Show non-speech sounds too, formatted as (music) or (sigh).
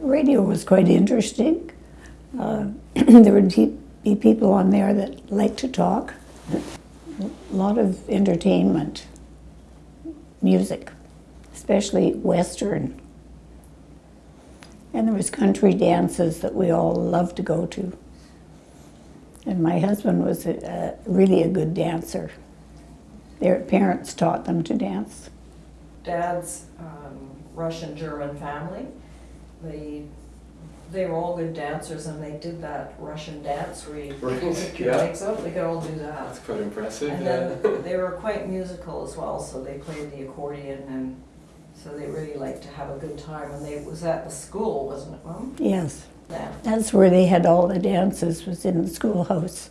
radio was quite interesting. Uh, (clears throat) there would be, people on there that liked to talk. A lot of entertainment, music, especially Western. And there was country dances that we all loved to go to. And my husband was a, a, really a good dancer. Their parents taught them to dance. Dad's um, Russian German family. They they were all good dancers, and they did that Russian dance where you Right, pick your yeah. legs up. They could all do that. That's quite impressive. And yeah. then they were quite musical as well, so they played the accordion, and so they really liked to have a good time. And they it was at the school, wasn't it, Mom? Yes, Yeah. that's where they had all the dances, was in the schoolhouse.